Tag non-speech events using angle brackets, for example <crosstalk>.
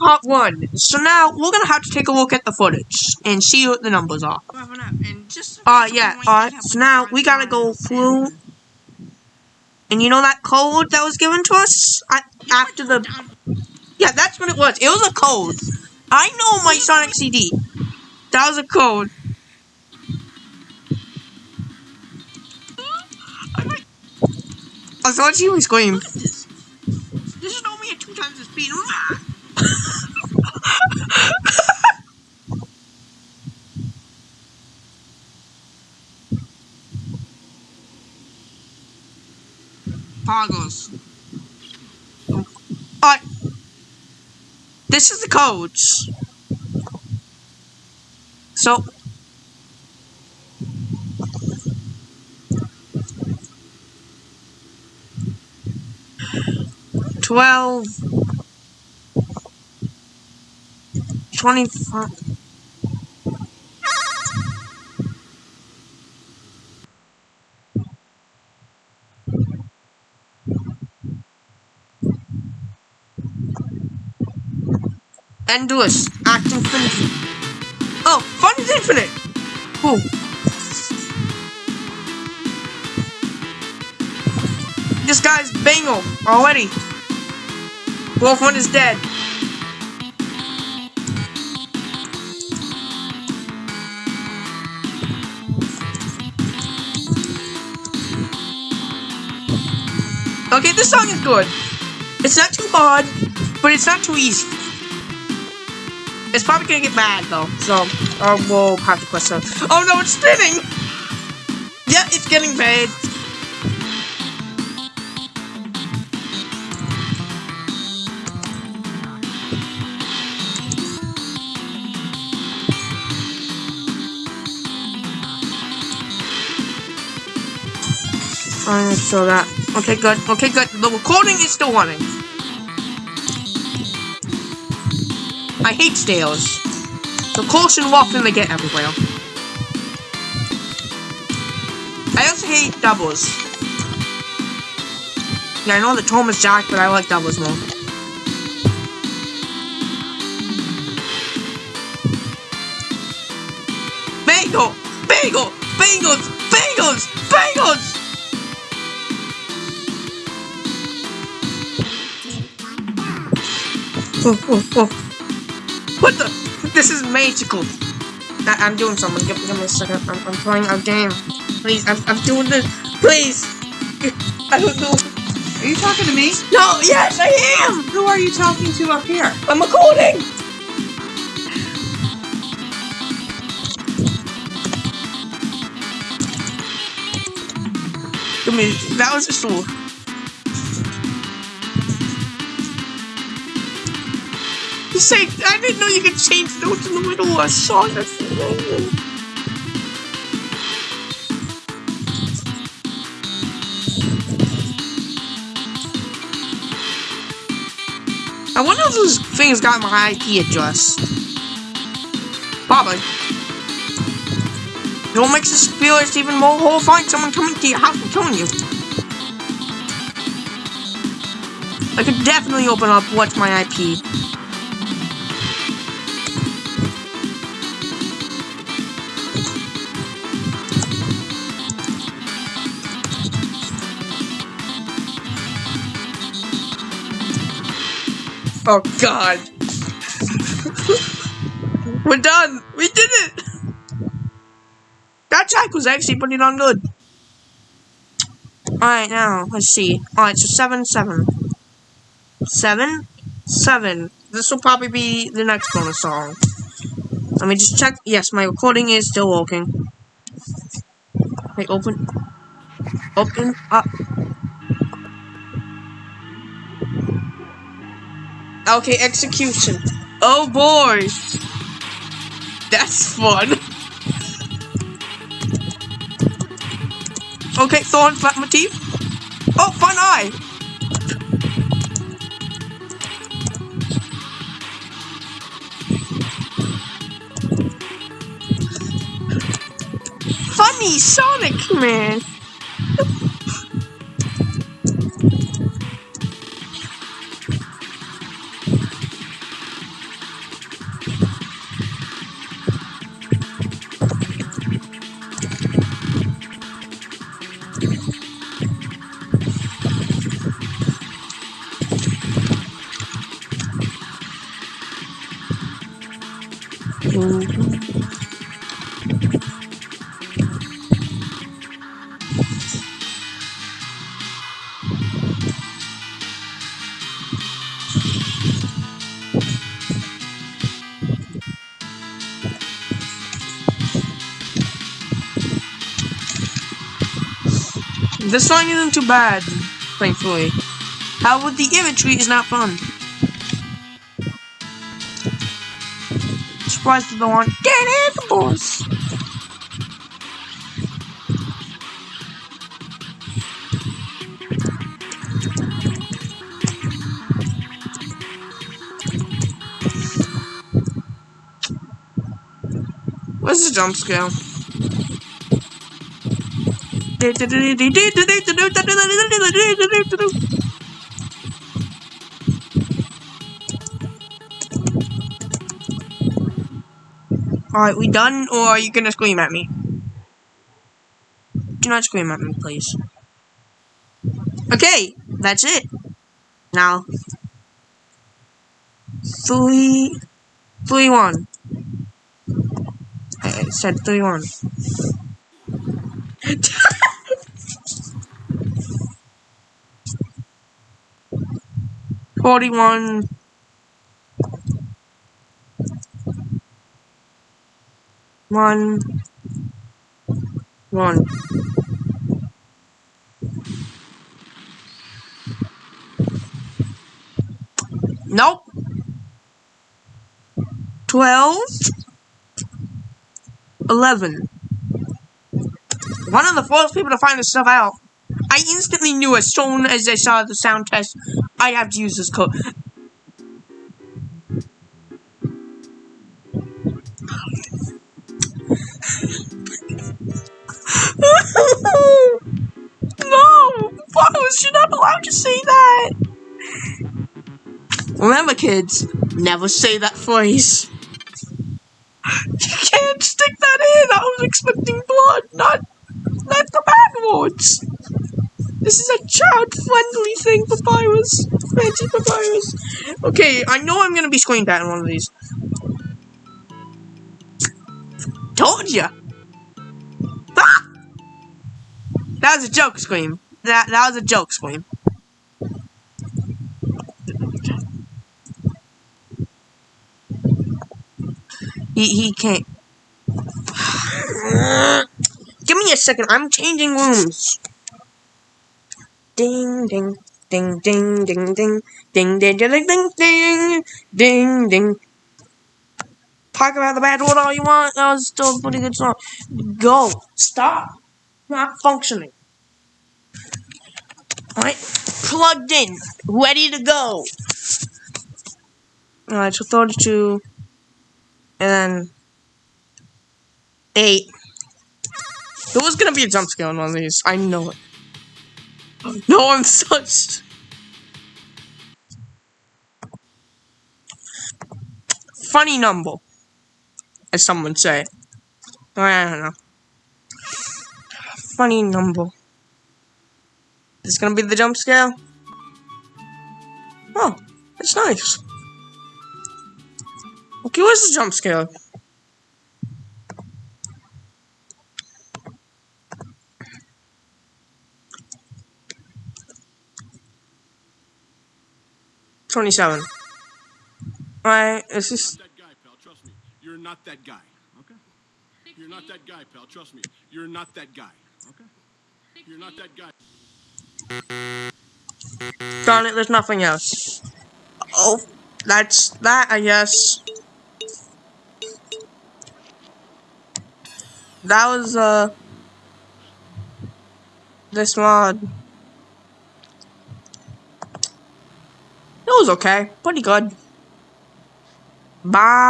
part one. So now we're gonna have to take a look at the footage and see what the numbers are. Uh, yeah, alright, so now we gotta go through. And you know that code that was given to us? I, after the. Yeah, that's what it was. It was a code. I know my Sonic CD. That was a code. I thought you would scream. This is only at two times the speed. Poggles. Alright. This is the codes. So. Twelve. Twenty-five. Endless. Act infinity. Oh, fun is infinite. Oh. This guy's Bangle already. Wolf one is dead. Okay, this song is good. It's not too hard, but it's not too easy. It's probably gonna get bad though, so uh, we'll have to. Oh no, it's spinning! Yeah, it's getting bad. Alright, so that. Okay, good. Okay, good. The recording is still running. I hate stairs. So caution often they get everywhere. I also hate doubles. Yeah, I know the Tom is Jack, but I like doubles more. Bagel! Bagel! Bagels! Bagels! Bagels! Oh, oh, oh. What the? This is magical. I am doing something. Give, give me a second. I'm, I'm playing a game. Please, I'm, I'm doing this. Please. I don't know. Are you talking to me? No, yes, I am. Who are you talking to up here? I'm recording. Give me. That was just all. I didn't know you could change notes in the middle of a song. That's. I wonder if those things got my IP address. Probably. It what makes this feel it's even more horrifying someone coming to your house and killing you. I could definitely open up what's my IP. Oh god. We're done. We did it. That track was actually pretty darn good. Alright, now, let's see. Alright, so 7, 7. 7, 7. This will probably be the next bonus song. Let me just check. Yes, my recording is still working. Wait, open. Open up. Okay, execution. Oh boy! That's fun. Okay, Thorn, flat my teeth. Oh, fun eye! Funny Sonic Man! This song isn't too bad, thankfully. However, the imagery is not fun. Surprised they don't want dead animals. Where's the jump scale? Alright, we done, or are you gonna scream at me? Do not scream at me, please. Okay, that's it. Now, three, three, one. I said three, one. <laughs> Forty-one. One. One. One nope. Twelve. Eleven. One of the first people to find this stuff out. I instantly knew as soon as I saw the sound test, I'd have to use this code. Not say that! Remember, kids, never say that phrase. You can't stick that in! I was expecting blood, not, not the bad words! This is a child-friendly thing, Papyrus. Fancy Papyrus. Okay, I know I'm gonna be screen in one of these. Told ya! Ah! That was a joke scream. That that was a joke scream. He he can't. Give me a second. I'm changing rooms. Ding ding ding ding ding ding ding ding ding ding ding ding ding. Talk about the bad word all you want. That was still a pretty good song. Go. Stop. Not functioning. Alright. Plugged in. Ready to go. Alright, so 32. And then. 8. There was gonna be a jump scare on one of these. I know it. No, I'm such. Funny number, as some would say. I don't know. Funny number. Is this gonna be the jump scare? Oh, it's nice. Okay, where's the jump scare? Twenty-seven. Alright, this is that guy, pal. Trust me. You're not that guy. Okay? You're not that guy, pal. Trust me. You're not that guy. Okay? You're not that guy. Darn it, there's nothing else. Oh, that's that, I guess. That was, uh, this mod. It was okay. Pretty good. Bye.